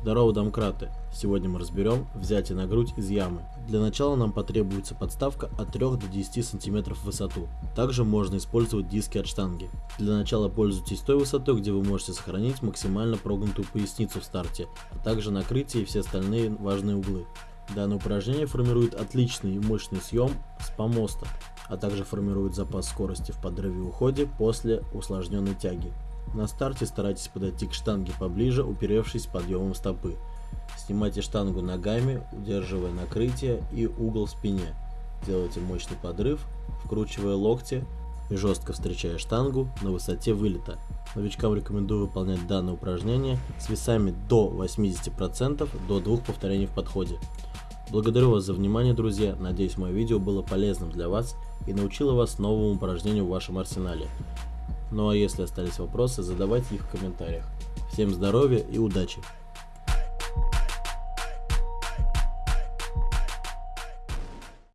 Здорово, домкраты! Сегодня мы разберем взятие на грудь из ямы. Для начала нам потребуется подставка от 3 до 10 см в высоту. Также можно использовать диски от штанги. Для начала пользуйтесь той высотой, где вы можете сохранить максимально прогнутую поясницу в старте, а также накрытие и все остальные важные углы. Данное упражнение формирует отличный и мощный съем с помоста, а также формирует запас скорости в подрыве и уходе после усложненной тяги. На старте старайтесь подойти к штанге поближе, уперевшись подъемом стопы. Снимайте штангу ногами, удерживая накрытие и угол в спине. Делайте мощный подрыв, вкручивая локти и жестко встречая штангу на высоте вылета. Новичкам рекомендую выполнять данное упражнение с весами до 80% до двух повторений в подходе. Благодарю вас за внимание, друзья. Надеюсь, мое видео было полезным для вас и научило вас новому упражнению в вашем арсенале. Ну а если остались вопросы, задавайте их в комментариях. Всем здоровья и удачи!